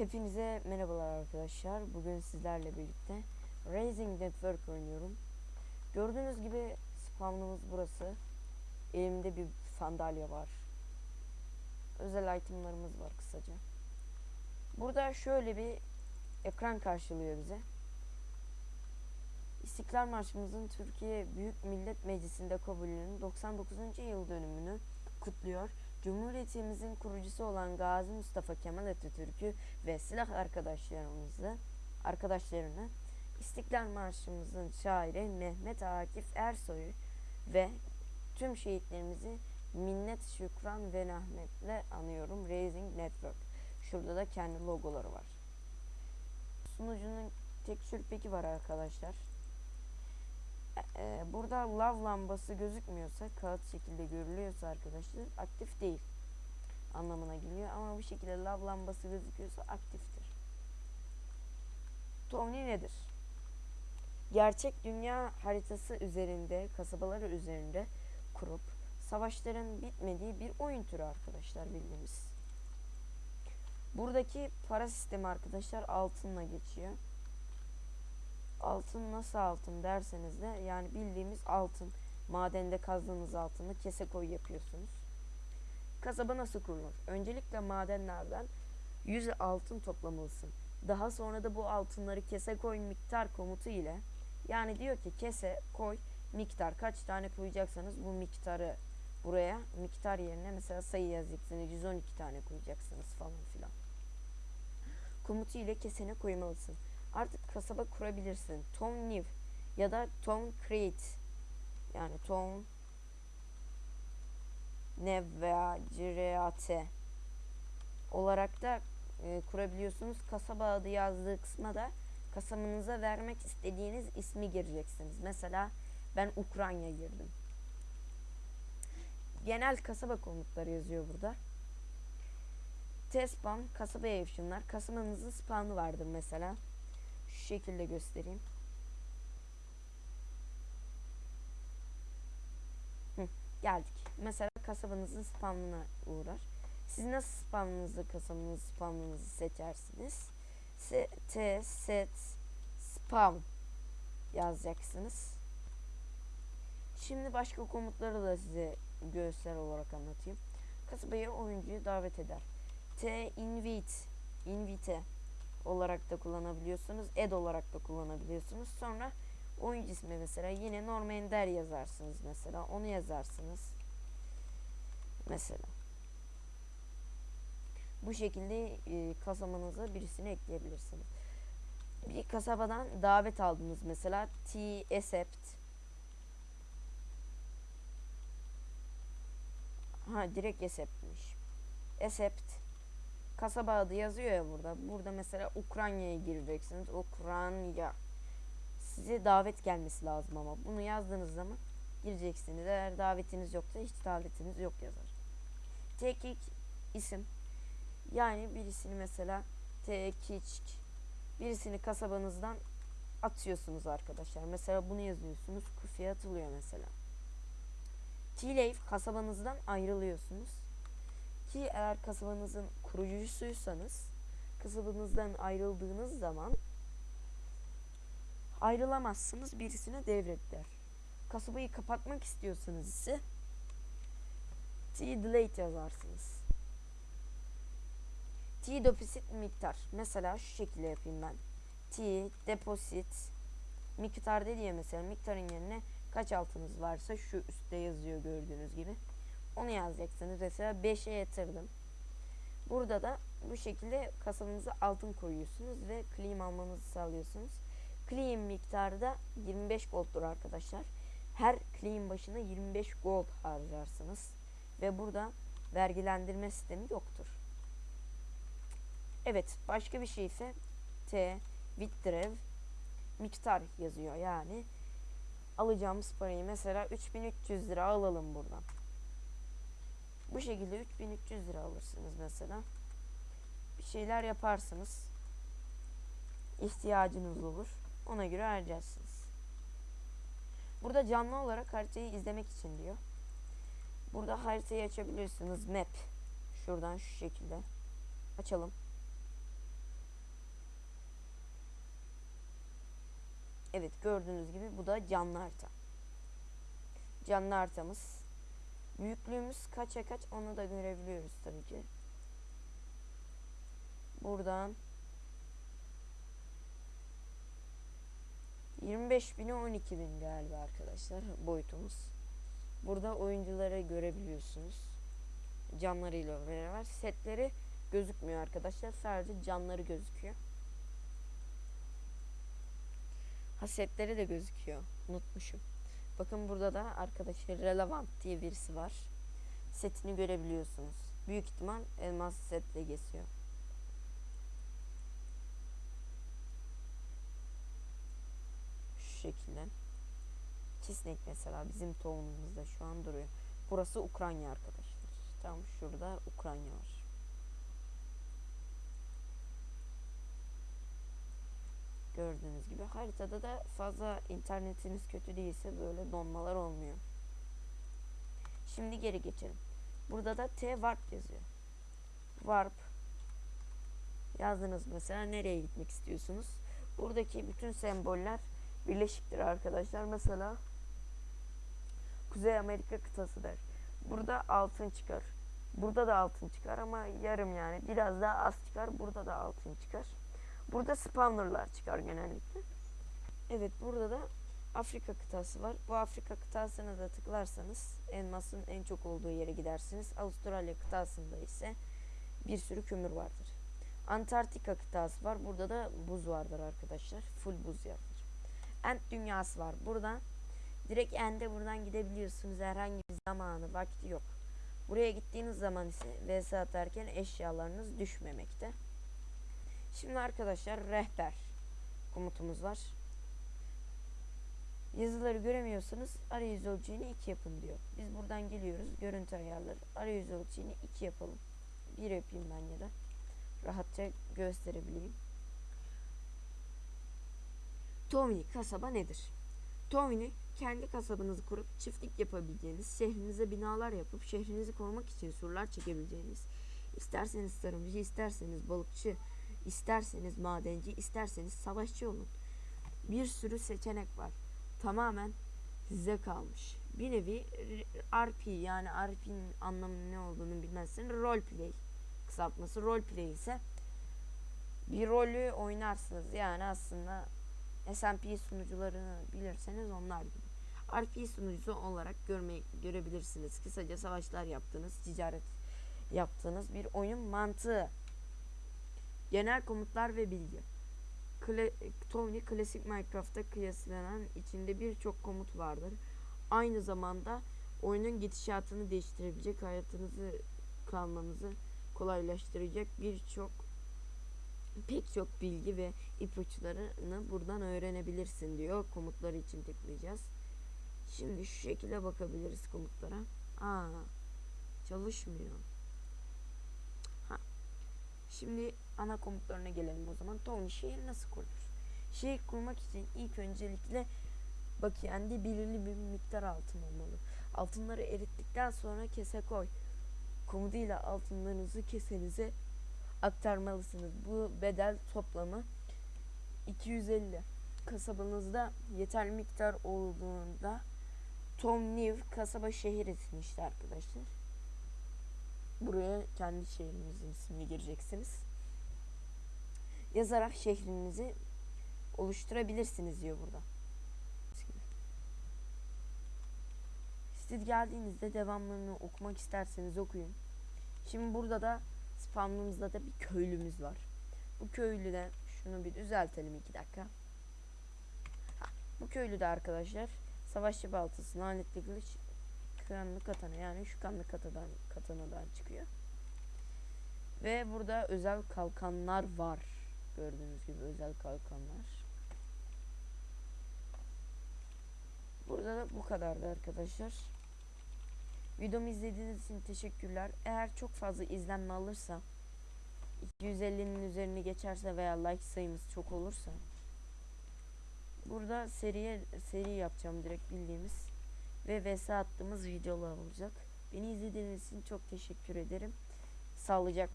Hepinize merhabalar arkadaşlar. Bugün sizlerle birlikte Raising Network oynuyorum. Gördüğünüz gibi spawnımız burası. Elimde bir sandalye var. Özel itemlarımız var kısaca. Burada şöyle bir ekran karşılıyor bize. İstiklal Marşımızın Türkiye Büyük Millet Meclisi'nde kabulünün 99. yıl dönümünü kutluyor. Cumhuriyetimizin kurucusu olan Gazi Mustafa Kemal Atatürk'ü ve silah arkadaşlarımızı, arkadaşlarını İstiklal Marşımızın şairi Mehmet Akif Ersoy'u ve tüm şehitlerimizi minnet, şükran ve rahmetle anıyorum. Raising Network. Şurada da kendi logoları var. Sunucunun tekstür peki var arkadaşlar. Ee, burada lav lambası gözükmüyorsa kağıt şekilde görülüyorsa arkadaşlar aktif değil anlamına geliyor ama bu şekilde lav lambası gözüküyorsa aktiftir. Tony nedir? Gerçek dünya haritası üzerinde, kasabaları üzerinde kurup savaşların bitmediği bir oyun türü arkadaşlar bildiğimiz. Buradaki para sistemi arkadaşlar altınla geçiyor altın nasıl altın derseniz de yani bildiğimiz altın madende kazdığınız altını kese koy yapıyorsunuz. Kasaba nasıl kurulur? Öncelikle madenlerden 100 altın toplamalısın. Daha sonra da bu altınları kese koy miktar komutu ile yani diyor ki kese koy miktar kaç tane koyacaksanız bu miktarı buraya miktar yerine mesela sayı yazacaksınız 112 tane koyacaksınız falan filan. Komutu ile kesene koymalısın artık kasaba kurabilirsin. Town New ya da Town Create yani Town New veya Create olarak da e, kurabiliyorsunuz. Kasaba adı yazdığı kısma da kasabanıza vermek istediğiniz ismi gireceksiniz. Mesela ben Ukrayna girdim. Genel kasaba komutları yazıyor burada. T-spawn kasabaya yapışımlar. Kasabanızın spawnı vardır mesela şu şekilde göstereyim. Hı, geldik. Mesela kasabanızın spamına uğrar. Siz nasıl spamınızı, kasabanızı, spamınızı seçersiniz? S T, set, spam yazacaksınız. Şimdi başka komutları da size görsel olarak anlatayım. Kasabaya oyuncuyu davet eder. T, invite, invite olarak da kullanabiliyorsunuz. Ed olarak da kullanabiliyorsunuz. Sonra oyuncu ismi mesela yine Norm Ender yazarsınız mesela. Onu yazarsınız. Mesela. Bu şekilde e, kasabanıza birisini ekleyebilirsiniz. Bir kasabadan davet aldınız mesela. T accept Ha direkt acceptmiş. Accept kasaba adı yazıyor ya burada. Burada mesela Ukrayna'ya gireceksiniz. Ukrayna. Size davet gelmesi lazım ama bunu yazdığınız zaman gireceksiniz. Eğer davetiniz yoksa hiç davetiniz yok yazar. Tekik isim. Yani birisini mesela tekik birisini kasabanızdan atıyorsunuz arkadaşlar. Mesela bunu yazıyorsunuz. Kufiye atılıyor mesela. T-Leaf kasabanızdan ayrılıyorsunuz. Ki eğer kasabanızın kurucusuysanız kasabanızdan ayrıldığınız zaman ayrılamazsınız birisine devretler. Kasabayı kapatmak istiyorsanız ise T delete yazarsınız. T deposit miktar. Mesela şu şekilde yapayım ben. T deposit miktar dedi ya mesela miktarın yerine kaç altınız varsa şu üstte yazıyor gördüğünüz gibi. Onu yazacaksınız. Mesela 5'e yatırdım. Burada da bu şekilde kasanıza altın koyuyorsunuz ve claim almanızı sağlıyorsunuz. Claim miktarı da 25 gold'dur arkadaşlar. Her claim başına 25 gold harcarsınız. Ve burada vergilendirme sistemi yoktur. Evet başka bir şey ise T withdraw miktar yazıyor yani alacağımız parayı mesela 3300 lira alalım buradan. Bu şekilde 3300 lira alırsınız mesela. Bir şeyler yaparsınız. İhtiyacınız olur. Ona göre harcarsınız. Burada canlı olarak haritayı izlemek için diyor. Burada haritayı açabilirsiniz. Map. Şuradan şu şekilde. Açalım. Evet gördüğünüz gibi bu da canlı harita. Canlı haritamız. Büyüklüğümüz kaça kaç onu da görebiliyoruz tabii ki. Buradan 25 bine 12 bin galiba arkadaşlar boyutumuz. Burada oyuncuları görebiliyorsunuz. Canlarıyla beraber. Setleri gözükmüyor arkadaşlar. Sadece canları gözüküyor. Ha setleri de gözüküyor. Unutmuşum. Bakın burada da arkadaşlar Relevant diye birisi var. Setini görebiliyorsunuz. Büyük ihtimal elmas setle geziyor. Şu şekilde. Çisnek mesela bizim tohumumuzda şu an duruyor. Burası Ukrayna arkadaşlar. Tam şurada Ukrayna var. Gördüğünüz gibi haritada da fazla internetiniz kötü değilse böyle donmalar olmuyor. Şimdi geri geçelim. Burada da T warp yazıyor. Warp yazdınız mesela nereye gitmek istiyorsunuz? Buradaki bütün semboller birleşiktir arkadaşlar. Mesela Kuzey Amerika kıtası der. Burada altın çıkar. Burada da altın çıkar ama yarım yani biraz daha az çıkar. Burada da altın çıkar. Burada spawnerlar çıkar genellikle. Evet burada da Afrika kıtası var. Bu Afrika kıtasına da tıklarsanız elmasın en çok olduğu yere gidersiniz. Avustralya kıtasında ise bir sürü kömür vardır. Antarktika kıtası var. Burada da buz vardır arkadaşlar. Full buz yerdir. Ent dünyası var. Buradan direkt End'e buradan gidebiliyorsunuz. Herhangi bir zamanı, vakti yok. Buraya gittiğiniz zaman ise vs atarken eşyalarınız düşmemekte. Şimdi arkadaşlar rehber komutumuz var. Yazıları göremiyorsanız arayüz ölçeğini 2 yapın diyor. Biz buradan geliyoruz. Görüntü ayarları. Arayüz ölçeğini 2 yapalım. 1 yapayım ben ya da. Rahatça gösterebileyim. Tomini kasaba nedir? Tomini kendi kasabanızı kurup çiftlik yapabileceğiniz, şehrinize binalar yapıp şehrinizi korumak için surlar çekebileceğiniz, isterseniz tarımcı, isterseniz balıkçı, isterseniz madenci, isterseniz savaşçı olun. Bir sürü seçenek var. Tamamen size kalmış. Bir nevi RP yani RP'nin anlamı ne olduğunu bilmezseniz roleplay kısaltması roleplay ise bir rolü oynarsınız. Yani aslında SMP sunucularını bilirseniz onlar gibi. RP sunucusu olarak görme, görebilirsiniz. Kısaca savaşlar yaptığınız, ticaret yaptığınız bir oyun mantığı. Genel komutlar ve bilgi. Kla Tony klasik Minecraft'ta kıyaslanan içinde birçok komut vardır. Aynı zamanda oyunun gidişatını değiştirebilecek, hayatınızı kalmanızı kolaylaştıracak birçok pek çok bilgi ve ipuçlarını buradan öğrenebilirsin diyor. Komutları için tıklayacağız. Şimdi şu şekilde bakabiliriz komutlara. Aa, çalışmıyor. Ha. Şimdi ana komutlarına gelelim o zaman. Tony şehir nasıl kurulur? Şehir kurmak için ilk öncelikle bakiyende belirli bir miktar altın olmalı. Altınları erittikten sonra kese koy komutuyla altınlarınızı kesenize aktarmalısınız. Bu bedel toplamı 250. Kasabanızda yeterli miktar olduğunda Tom New kasaba şehir ismi arkadaşlar. Buraya kendi şehrinizin ismini gireceksiniz. Yazarak şehrinizi oluşturabilirsiniz diyor burada. Siz geldiğinizde devamlarını okumak isterseniz okuyun. Şimdi burada da spamımızda da bir köylümüz var. Bu köylüden şunu bir düzeltelim iki dakika. Ha, bu köylü de arkadaşlar savaşçı baltası, lanetli kılıç, kanlı katana yani şu kanlı katadan, katanadan çıkıyor. Ve burada özel kalkanlar var. Gördüğünüz gibi özel kalkanlar. Burada da bu kadardı arkadaşlar. Videomu izlediğiniz için teşekkürler. Eğer çok fazla izlenme alırsa 250'nin üzerine geçerse veya like sayımız çok olursa burada seriye seri yapacağım direkt bildiğimiz ve vs attığımız videolar olacak. Beni izlediğiniz için çok teşekkür ederim. Sağlıcakla